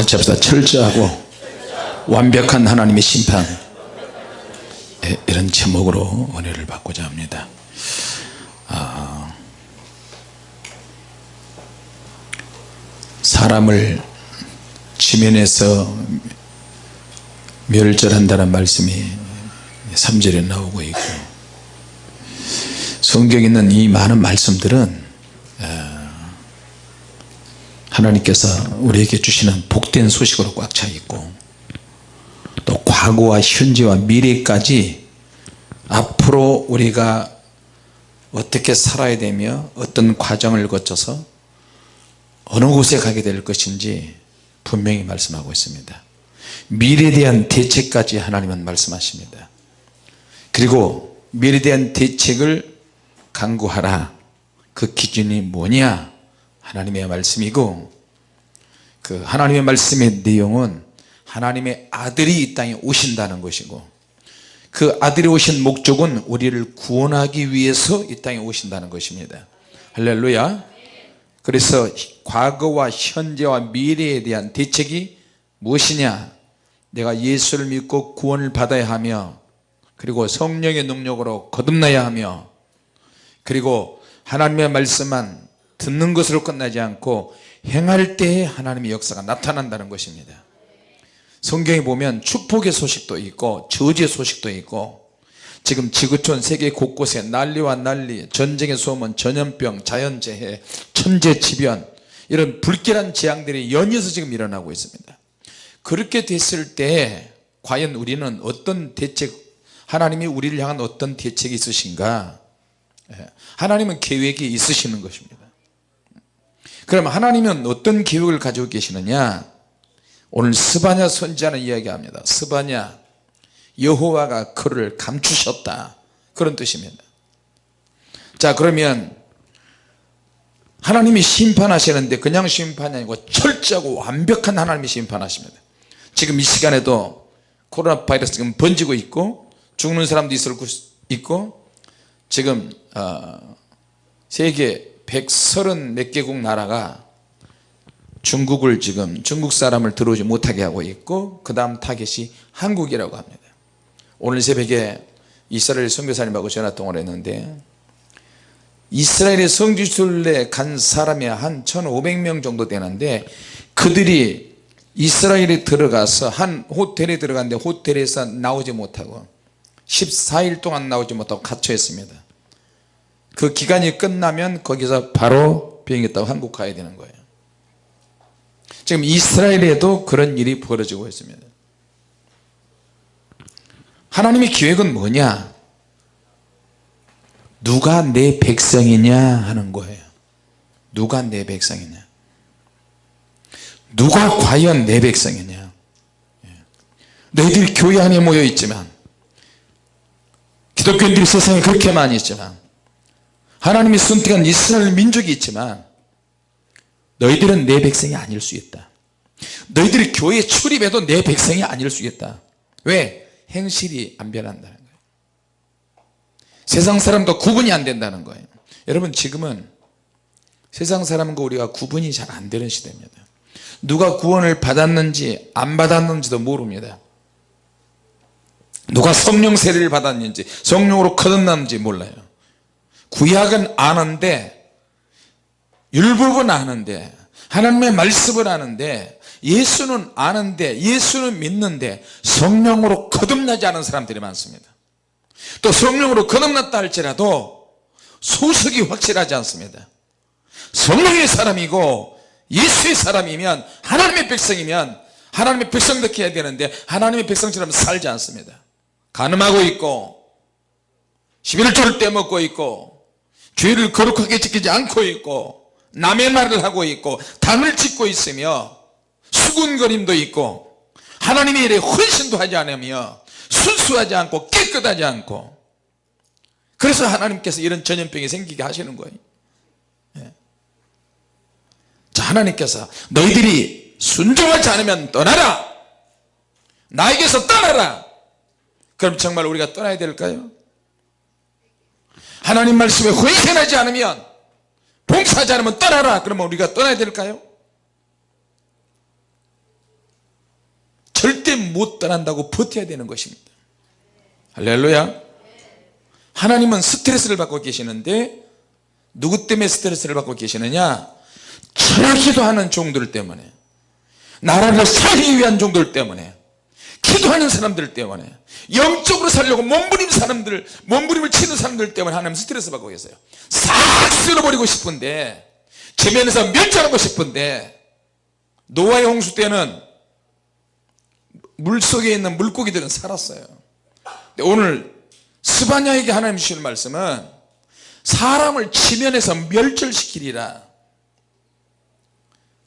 같이 합시다. 철저하고 완벽한 하나님의 심판. 예, 이런 제목으로 은혜를 받고자 합니다. 아, 사람을 지면에서 멸절한다는 말씀이 3절에 나오고 있고 성경에 있는 이 많은 말씀들은 어, 하나님께서 우리에게 주시는 복된 소식으로 꽉 차 있고 또 과거와 현재와 미래까지 앞으로 우리가 어떻게 살아야 되며 어떤 과정을 거쳐서 어느 곳에 가게 될 것인지 분명히 말씀하고 있습니다. 미래에 대한 대책까지 하나님은 말씀하십니다. 그리고 미래에 대한 대책을 강구하라. 그 기준이 뭐냐 하나님의 말씀이고 그 하나님의 말씀의 내용은 하나님의 아들이 이 땅에 오신다는 것이고 그 아들이 오신 목적은 우리를 구원하기 위해서 이 땅에 오신다는 것입니다. 할렐루야. 그래서 과거와 현재와 미래에 대한 대책이 무엇이냐? 내가 예수를 믿고 구원을 받아야 하며 그리고 성령의 능력으로 거듭나야 하며 그리고 하나님의 말씀만 듣는 것으로 끝나지 않고 행할 때에 하나님의 역사가 나타난다는 것입니다. 성경에 보면 축복의 소식도 있고 저주의 소식도 있고 지금 지구촌 세계 곳곳에 난리와 난리 전쟁의 소문 전염병 자연재해 천재지변 이런 불길한 재앙들이 연이어서 지금 일어나고 있습니다. 그렇게 됐을 때 과연 우리는 어떤 대책 하나님이 우리를 향한 어떤 대책이 있으신가? 예, 하나님은 계획이 있으시는 것입니다 그럼 하나님은 어떤 계획을 가지고 계시느냐? 오늘 스바냐 선지자는 이야기합니다. 스바냐 여호와가 그를 감추셨다. 그런 뜻입니다. 자 그러면 하나님이 심판하시는데 그냥 심판이 아니고 철저하고 완벽한 하나님이 심판하십니다. 지금 이 시간에도 코로나 바이러스 지금 번지고 있고 죽는 사람도 있을 있고 지금 어, 세계 130 몇 개국 나라가 중국을 지금 중국 사람을 들어오지 못하게 하고 있고 그 다음 타겟이 한국이라고 합니다. 오늘 새벽에 이스라엘 선교사님하고 전화통화를 했는데 이스라엘의 성지순례 간 사람이 한 1500명 정도 되는데 그들이 이스라엘에 들어가서 한 호텔에 들어갔는데 호텔에서 나오지 못하고 14일 동안 나오지 못하고 갇혀 있습니다 그 기간이 끝나면 거기서 바로 비행기 타고 한국 가야 되는 거예요. 지금 이스라엘에도 그런 일이 벌어지고 있습니다. 하나님의 계획은 뭐냐? 누가 내 백성이냐 하는 거예요. 누가 내 백성이냐? 누가 과연 내 백성이냐? 예. 너희들이 교회 안에 모여 있지만 기독교인들이 세상에 그렇게 많이 있지만 하나님이 선택한 이스라엘 민족이 있지만 너희들은 내 백성이 아닐 수 있다. 너희들이 교회에 출입해도 내 백성이 아닐 수 있다. 왜? 행실이 안 변한다는 거예요. 세상 사람과 구분이 안 된다는 거예요. 여러분 지금은 세상 사람과 우리가 구분이 잘 안 되는 시대입니다. 누가 구원을 받았는지 안 받았는지도 모릅니다. 누가 성령 세례를 받았는지 성령으로 거듭났는지 몰라요 구약은 아는데 율법은 아는데 하나님의 말씀을 아는데 예수는 아는데 예수는 믿는데 성령으로 거듭나지 않은 사람들이 많습니다. 또 성령으로 거듭났다 할지라도 소속이 확실하지 않습니다. 성령의 사람이고 예수의 사람이면 하나님의 백성이면 하나님의 백성답게 해야 되는데 하나님의 백성처럼 살지 않습니다. 가늠하고 있고 11조를 떼먹고 있고 죄를 거룩하게 지키지 않고 있고 남의 말을 하고 있고 당을 짓고 있으며 수군거림도 있고 하나님의 일에 헌신도 하지 않으며 순수하지 않고 깨끗하지 않고. 그래서 하나님께서 이런 전염병이 생기게 하시는 거예요. 예. 자 하나님께서 너희들이 순종하지 않으면 떠나라! 나에게서 떠나라! 그럼 정말 우리가 떠나야 될까요 하나님 말씀에 헌신하지 않으면 봉사하지 않으면 떠나라. 그러면 우리가 떠나야 될까요? 못 떠난다고 버텨야 되는 것입니다. 할렐루야. 하나님은 스트레스를 받고 계시는데 누구 때문에 스트레스를 받고 계시느냐? 철학기도 하는 종들 때문에 나라를 살기 위한 종들 때문에 기도하는 사람들 때문에 영적으로 살려고 몸부림 사람들 몸부림을 치는 사람들 때문에 하나님 스트레스 받고 계세요. 싹 쓸어버리고 싶은데 지면에서 멸절하고 싶은데 노아의 홍수 때는 물속에 있는 물고기들은 살았어요. 오늘 스바냐에게 하나님 주시는 말씀은 사람을 지면에서 멸절시키리라.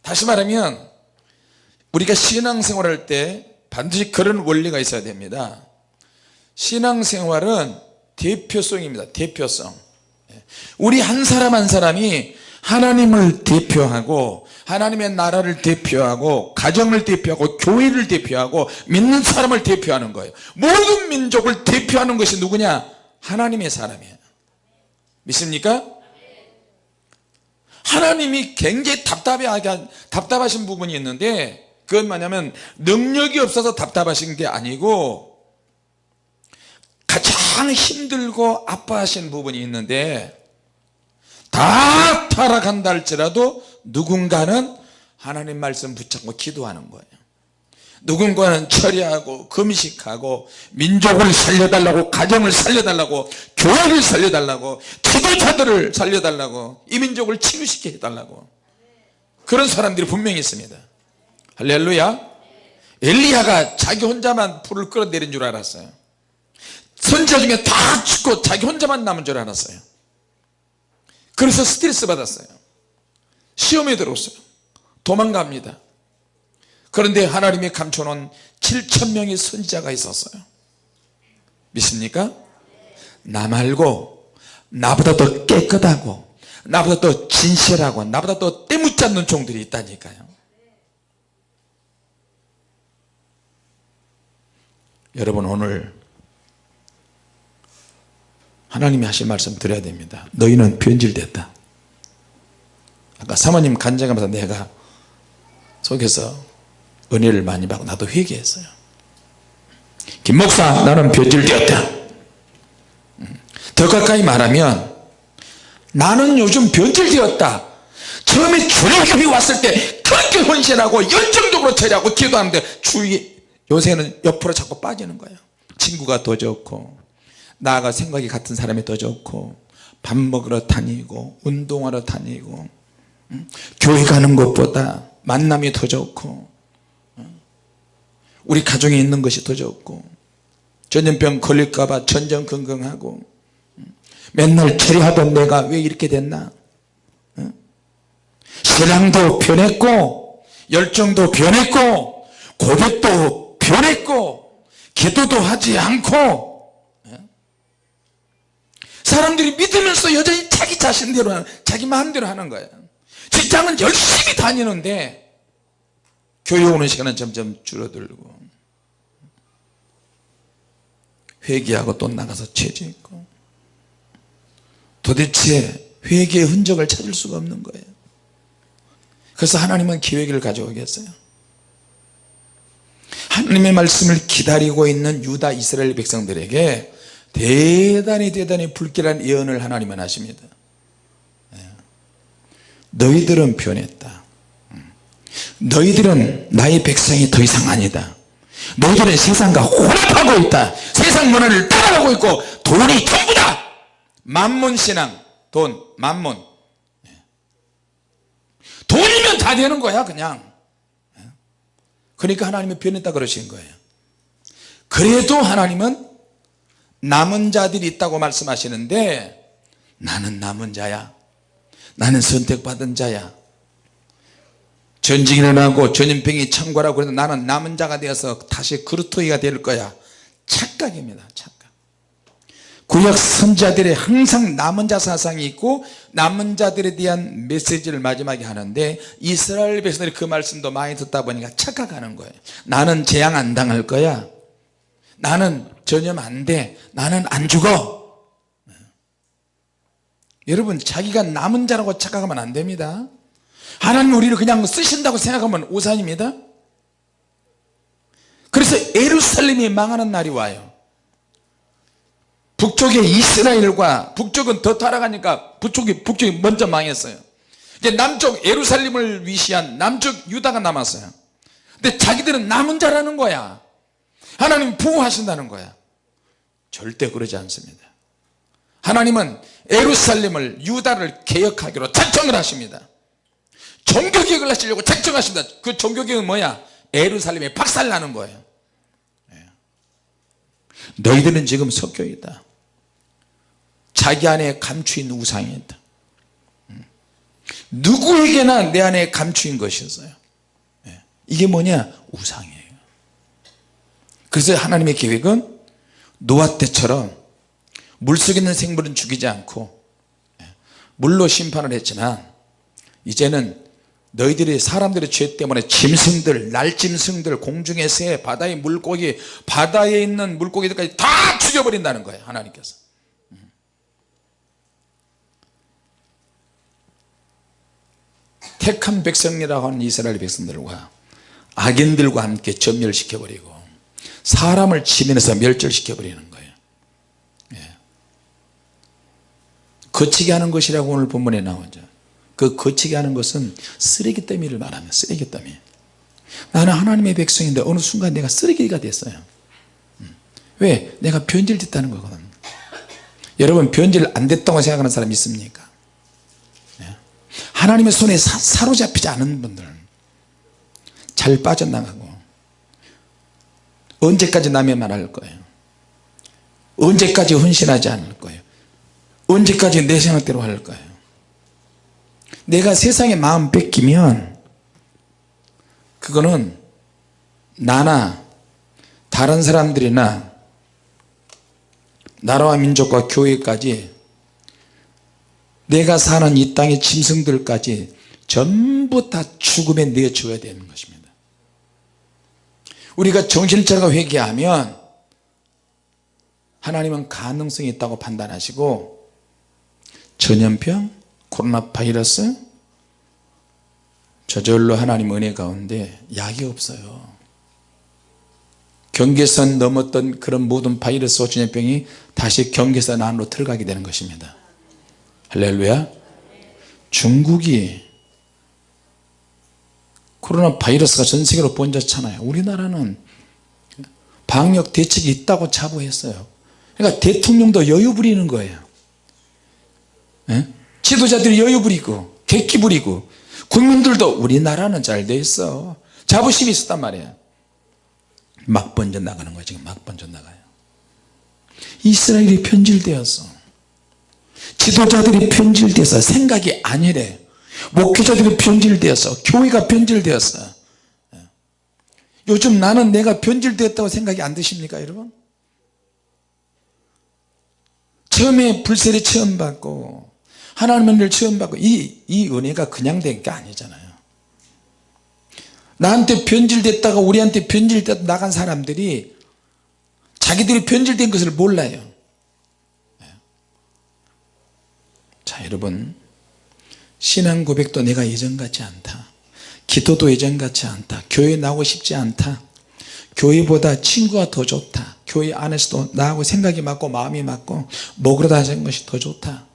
다시 말하면 우리가 신앙생활할 때 반드시 그런 원리가 있어야 됩니다. 신앙생활은 대표성입니다. 대표성. 우리 한 사람 한 사람이 하나님을 대표하고 하나님의 나라를 대표하고 가정을 대표하고 교회를 대표하고 믿는 사람을 대표하는 거예요. 모든 민족을 대표하는 것이 누구냐? 하나님의 사람이에요. 믿습니까? 하나님이 굉장히 답답하게 답답하신 부분이 있는데 그건 뭐냐면 능력이 없어서 답답하신 게 아니고 가장 힘들고 아파하신 부분이 있는데 다 타락한다 할지라도 누군가는 하나님 말씀 붙잡고 기도하는 거예요. 누군가는 처리하고 금식하고 민족을 살려달라고 가정을 살려달라고 교회를 살려달라고 지도자들을 살려달라고 이 민족을 치유시켜 해달라고. 그런 사람들이 분명히 있습니다 할렐루야. 엘리야가 자기 혼자만 불을 끌어내린 줄 알았어요. 선지자 중에 다 죽고 자기 혼자만 남은 줄 알았어요. 그래서 스트레스 받았어요. 시험에 들었어요. 도망갑니다. 그런데 하나님이 감춰놓은 7천명의 선지자가 있었어요. 믿습니까? 나 말고 나보다 더 깨끗하고 나보다 더 진실하고 나보다 더 때묻지 않는 종들이 있다니까요 여러분 오늘 하나님이 하신 말씀 드려야 됩니다. 너희는 변질됐다. 아까 사모님 간증하면서 내가 속에서 은혜를 많이 받고 나도 회개했어요. 김 목사 나는 변질되었다. 음. 더 가까이 말하면 나는 요즘 변질되었다. 처음에 주력교회 왔을 때 그렇게 헌신하고 열정적으로 처리하고 기도하는데 주위 요새는 옆으로 자꾸 빠지는 거예요 친구가 더 좋고 나가 생각이 같은 사람이 더 좋고 밥 먹으러 다니고 운동하러 다니고 음? 교회 가는 것보다 만남이 더 좋고 음? 우리 가정에 있는 것이 더 좋고 전염병 걸릴까봐 전전긍긍하고 음? 맨날 처리하던 내가 왜 이렇게 됐나 신앙도 변했고 열정도 변했고 고백도 변했고 기도도 하지 않고 사람들이 믿으면서 여전히 자기 자신대로 하는 자기 마음대로 하는 거예요. 직장은 열심히 다니는데 교회 오는 시간은 점점 줄어들고 회개하고 또 나가서 죄짓고 도대체 회개의 흔적을 찾을 수가 없는 거예요. 그래서 하나님은 기획을 가져오겠어요 하나님의 말씀을 기다리고 있는 유다 이스라엘 백성들에게 대단히 대단히 불길한 예언을 하나님은 하십니다 예. 너희들은 변했다 음. 너희들은 나의 백성이 더 이상 아니다 너희들은 세상과 혼합하고 있다 세상 문화를 따라가고 있고 돈이 전부다 만문신앙 돈 만문 예. 돈이면 다 되는 거야 그냥 예. 그러니까 하나님이 변했다 그러신 거예요. 그래도 하나님은 남은 자들이 있다고 말씀하시는데 나는 남은 자야. 나는 선택받은 자야. 전쟁이 일어나고 전염병이 창궐하고 그래서 나는 남은 자가 되어서 다시 그루터기가 될 거야. 착각입니다. 착각 구약 선자들의 항상 남은 자 사상이 있고 남은 자들에 대한 메시지를 마지막에 하는데 이스라엘 백성들이 그 말씀도 많이 듣다 보니까 착각하는 거예요. 나는 재앙 안 당할 거야. 나는 전염 안돼. 나는 안 죽어. 여러분 자기가 남은 자라고 착각하면 안 됩니다. 하나님 우리를 그냥 쓰신다고 생각하면 오산입니다. 그래서 예루살렘이 망하는 날이 와요 북쪽에 이스라엘과 북쪽은 더 타락하니까 북쪽이, 북쪽이 먼저 망했어요. 이제 남쪽 예루살렘을 위시한 남쪽 유다가 남았어요. 근데 자기들은 남은 자라는 거야. 하나님 보호하신다는 거야. 절대 그러지 않습니다. 하나님은 예루살렘을 유다를 개혁하기로 작정을 하십니다. 종교개혁을 하시려고 작정하십니다. 그 종교개혁은 뭐야? 예루살렘에 박살나는 거예요. 예. 너희들은 지금 석교이다 자기 안에 감추인 우상이다 음. 누구에게나 내 안에 감추인 것이었어요 예. 이게 뭐냐 우상이에요 그래서 하나님의 계획은 노아 때처럼 물속에 있는 생물은 죽이지 않고 예. 물로 심판을 했지만 이제는 너희들이 사람들의 죄 때문에 짐승들 날짐승들 공중의 새 바다의 물고기 바다에 있는 물고기들까지 다 죽여버린다는 거예요 하나님께서 택한 백성이라고 하는 이스라엘 백성들과 악인들과 함께 전멸시켜 버리고 사람을 치면서 멸절시켜 버리는 거예요 예. 거치게 하는 것이라고 오늘 본문에 나오죠 그 거치게 하는 것은 쓰레기 더미를 말하는 쓰레기 더미 나는 하나님의 백성인데 어느 순간 내가 쓰레기가 됐어요 음. 왜? 내가 변질됐다는 거거든 여러분 변질 안 됐다고 생각하는 사람 있습니까? 예. 하나님의 손에 사, 로잡히지 않은 분들 잘 빠져나가고 언제까지 남의 말 할 거예요 언제까지 헌신하지 않을 거예요 언제까지 내 생각대로 할 거예요 내가 세상에 마음 뺏기면 그거는 나나 다른 사람들이나 나라와 민족과 교회까지 내가 사는 이 땅의 짐승들까지 전부 다 죽음에 내줘야 되는 것입니다. 우리가 정신을 차려 회개하면 하나님은 가능성이 있다고 판단하시고 전염병 코로나 바이러스 저절로 하나님 은혜 가운데 약이 없어요. 경계선 넘었던 그런 모든 바이러스와 전염병이 다시 경계선 안으로 들어가게 되는 것입니다 할렐루야. 중국이 코로나 바이러스가 전 세계로 번졌잖아요. 우리나라는 방역 대책이 있다고 자부했어요. 그러니까 대통령도 여유 부리는 거예요. 예? 지도자들이 여유 부리고 객기 부리고 국민들도 우리나라는 잘 돼 있어. 자부심이 있었단 말이에요. 막 번져 나가는 거야 지금 막 번져 나가요. 이스라엘이 편질되었어 지도자들이 편질돼서 생각이 아니래. 목회자들이 편질되었어 교회가 편질되었어 예. 요즘 나는 내가 변질되었다고 생각이 안 드십니까 여러분? 처음에 불세례 처음 받고 하나님의 은혜를 처음 받고 이, 이 은혜가 그냥 된 게 아니잖아요. 나한테 변질됐다가 우리한테 변질됐다 나간 사람들이 자기들이 변질된 것을 몰라요 네. 자 여러분. 신앙 고백도 내가 예전 같지 않다. 기도도 예전 같지 않다. 교회 나오고 싶지 않다. 교회보다 친구가 더 좋다. 교회 안에서도 나하고 생각이 맞고 마음이 맞고 먹으러 다니는 것이 더 좋다.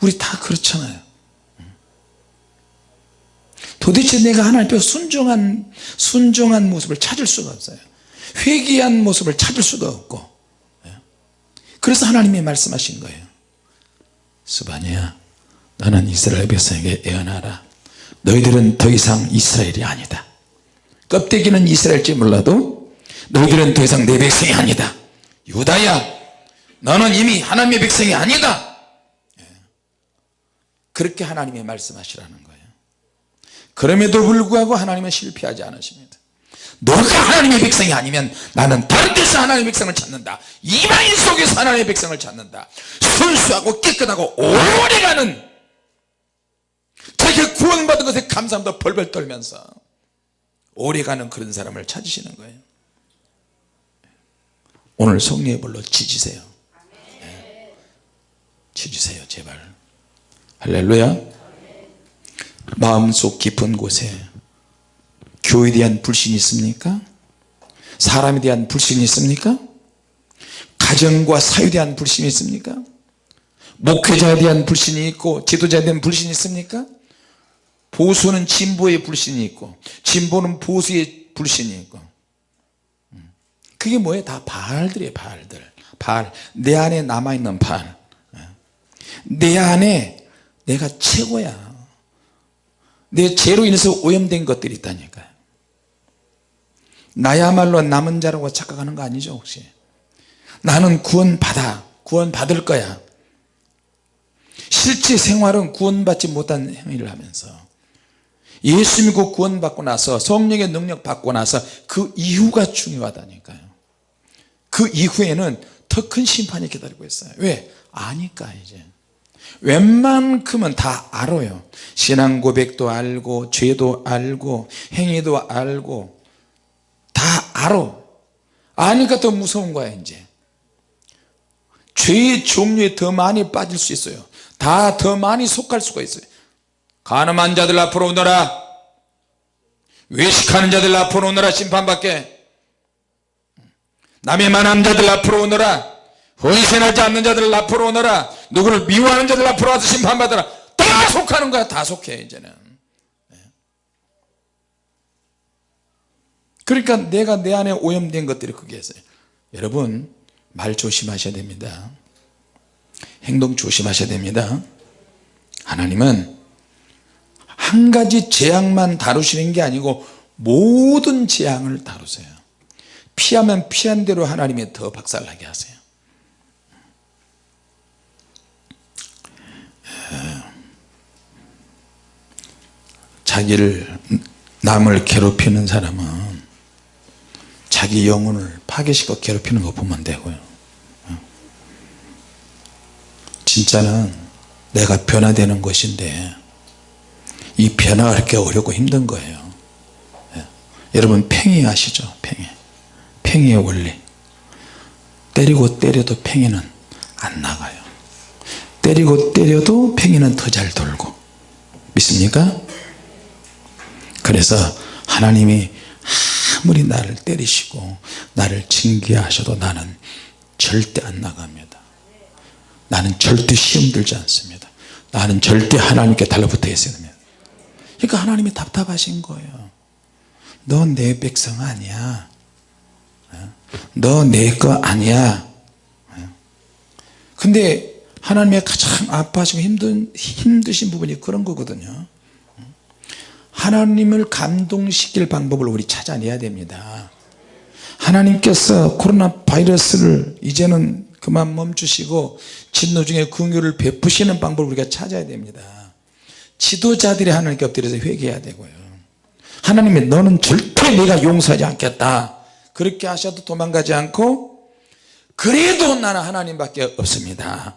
우리 다 그렇잖아요. 도대체 내가 하나님 앞에 순종한 순종한 모습을 찾을 수가 없어요. 회개한 모습을 찾을 수가 없고. 예. 그래서 하나님이 말씀하신 거예요 스바니야. 너는 이스라엘 백성에게 애원하라. 너희들은 더 이상 이스라엘이 아니다. 껍데기는 이스라엘지 몰라도 너희들은 더 이상 내 백성이 아니다. 유다야 너는 이미 하나님의 백성이 아니다. 그렇게 하나님이 말씀하시라는 거예요. 그럼에도 불구하고 하나님은 실패하지 않으십니다 너가 하나님의 백성이 아니면 나는 다른 데서 하나님의 백성을 찾는다. 이방인 속에서 하나님의 백성을 찾는다. 순수하고 깨끗하고 오래가는 자기가 구원받은 것에 감사함도 벌벌 떨면서 오래가는 그런 사람을 찾으시는 거예요. 오늘 성령의 불로 지지세요. 네. 지지세요 제발. 할렐루야. 마음속 깊은 곳에 교회에 대한 불신이 있습니까? 사람에 대한 불신이 있습니까? 가정과 사회에 대한 불신이 있습니까? 목회자에 대한 불신이 있고 지도자에 대한 불신이 있습니까? 보수는 진보의 불신이 있고 진보는 보수의 불신이 있고. 음. 그게 뭐예요? 다 바알들이에요 바알들. 바알. 내 안에 남아있는 바알. 내 안에 내가 최고야. 내 죄로 인해서 오염된 것들이 있다니까요 나야말로 남은 자라고 착각하는 거 아니죠 혹시? 나는 구원 받아. 구원 받을 거야. 실제 생활은 구원받지 못한 행위를 하면서 예수 믿고 구원받고 나서 성령의 능력 받고 나서 그 이후가 중요하다니까요. 그 이후에는 더 큰 심판이 기다리고 있어요. 왜? 아니까 이제. 웬만큼은 다 알아요. 신앙 고백도 알고 죄도 알고 행위도 알고 다 알아. 아니까 더 무서운 거야 이제. 죄의 종류에 더 많이 빠질 수 있어요. 다 더 많이 속할 수가 있어요. 가늠한 자들 앞으로 오너라. 외식하는 자들 앞으로 오너라 심판받게 남의 만한 자들 앞으로 오너라. 헌신하지 않는 자들 앞으로 오너라. 누구를 미워하는 자들 앞으로 와서 심판받으라. 다 속하는 거야 다 속해 이제는 네. 그러니까 내가 내 안에 오염된 것들이 그게 있어요. 여러분 말 조심하셔야 됩니다. 행동 조심하셔야 됩니다. 하나님은 한 가지 재앙만 다루시는 게 아니고 모든 재앙을 다루세요. 피하면 피한 대로 하나님이 더 박살나게 하세요. 자기를 남을 괴롭히는 사람은 자기 영혼을 파괴시켜 괴롭히는 거 보면 되고요. 진짜는 내가 변화되는 것인데 이 변화가 그렇게 어렵고 힘든 거예요. 예. 여러분 팽이 아시죠? 팽이. 팽이의 원리. 때리고 때려도 팽이는 안 나가요. 때리고 때려도 팽이는 더 잘 돌고. 믿습니까? 그래서 하나님이 아무리 나를 때리시고 나를 징계하셔도 나는 절대 안 나갑니다. 나는 절대 시험 들지 않습니다. 나는 절대 하나님께 달라붙어 있어야 됩니다. 그러니까 하나님이 답답하신 거예요. 너 내 백성 아니야. 너 내 거 아니야. 근데 하나님의 가장 아파하시고 힘든, 힘드신 부분이 그런 거거든요 하나님을 감동시킬 방법을 우리 찾아내야 됩니다. 하나님께서 코로나 바이러스를 이제는 그만 멈추시고 진노 중에 긍휼을 베푸시는 방법을 우리가 찾아야 됩니다. 지도자들이 하나님께 엎드려서 회개해야 되고요. 하나님이 너는 절대 내가 용서하지 않겠다. 그렇게 하셔도 도망가지 않고 그래도 나는 하나님밖에 없습니다.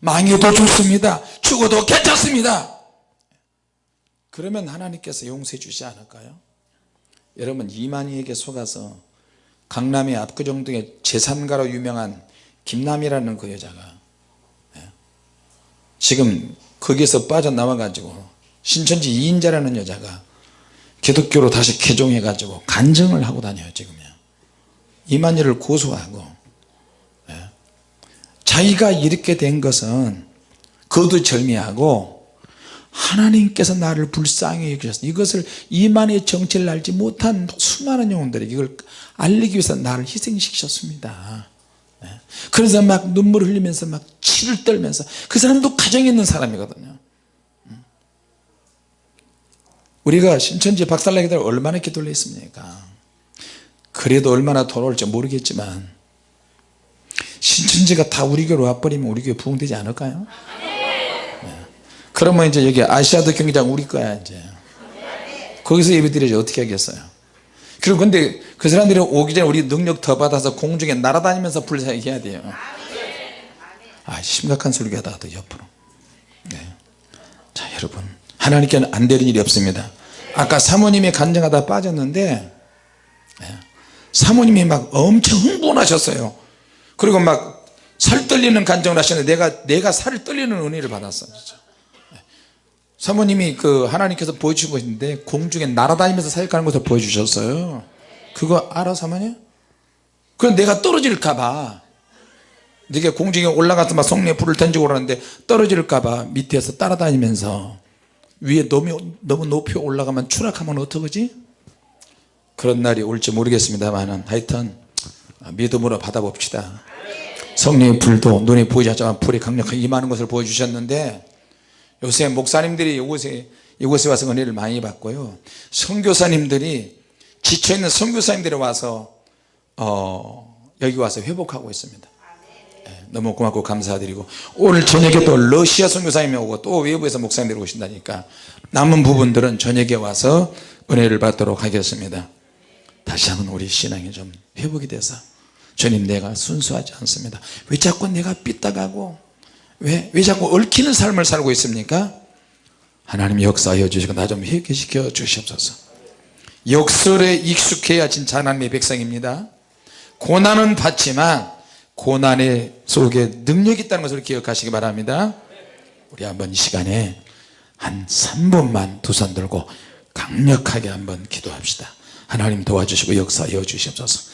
망해도 좋습니다. 죽어도 괜찮습니다 그러면 하나님께서 용서해 주지 않을까요 여러분 이만희에게 속아서 강남의 압구정동의 재산가로 유명한 김남이라는 그 여자가 예, 지금 거기에서 빠져나와 가지고 신천지 2인자라는 여자가 기독교로 다시 개종해 가지고 간증을 하고 다녀요 지금요 이만희를 고소하고 예. 자기가 이렇게 된 것은 거두절미하고 하나님께서 나를 불쌍히 여기셨어 이것을 이만의 정체를 알지 못한 수많은 영혼들이 이걸 알리기 위해서 나를 희생시키셨습니다 네. 그래서 막 눈물 흘리면서 막 치를 떨면서 그 사람도 가정에 있는 사람이거든요 음. 우리가 신천지 박살나게 얼마나 기도를 했습니까 그래도 얼마나 돌아올지 모르겠지만 신천지가 다 우리 교로 와버리면 우리 교회 부흥되지 않을까요? 그러면 이제 여기 아시아드 경기장 우리 거야 이제. 거기서 예배 드려야지 어떻게 하겠어요? 그리고 근데 그 사람들이 오기 전에 우리 능력 더 받아서 공중에 날아다니면서 불사해야 돼요. 아 심각한 소리가 또 옆으로. 네. 자 여러분. 하나님께는 안 되는 일이 없습니다. 아까 사모님이 간증하다 빠졌는데 네. 사모님이 막 엄청 흥분하셨어요. 그리고 막 살 떨리는 간증을 하셨는데 내가 내가 살을 떨리는 은혜를 받았어 진짜. 사모님이 그 하나님께서 보여주신 것인데 공중에 날아다니면서 사역하는 것을 보여주셨어요. 그거 알아서 하면요 그럼 내가 떨어질까봐. 네가 공중에 올라가서 막 성령의 불을 던지고 그러는데 떨어질까봐 밑에서 따라다니면서 위에 너무, 너무 높이 올라가면 추락하면 어떡하지? 그런 날이 올지 모르겠습니다만 하여튼 믿음으로 받아봅시다. 성령의 불도 눈에 보이지 않지만 불이 강력하게 임하는 것을 보여주셨는데 요새 목사님들이 이곳에 이곳에 와서 은혜를 많이 받고요. 선교사님들이 지쳐있는 선교사님들이 와서 어, 여기 와서 회복하고 있습니다. 예, 너무 고맙고 감사드리고. 오늘 저녁에 또 러시아 선교사님이 오고 또 외부에서 목사님들이 오신다니까 남은 부분들은 저녁에 와서 은혜를 받도록 하겠습니다. 다시 한번 우리 신앙이 좀 회복이 돼서 주님 내가 순수하지 않습니다. 왜 자꾸 내가 삐딱하고 왜, 왜 자꾸 얽히는 삶을 살고 있습니까? 하나님 역사하여 주시고 나 좀 회개시켜 주시옵소서. 역설에 익숙해야 진짜 하나님의 백성입니다. 고난은 받지만 고난의 속에 능력이 있다는 것을 기억하시기 바랍니다. 우리 한번 이 시간에 한 3분만 두 손 들고 강력하게 한번 기도합시다. 하나님 도와주시고 역사하여 주시옵소서. 성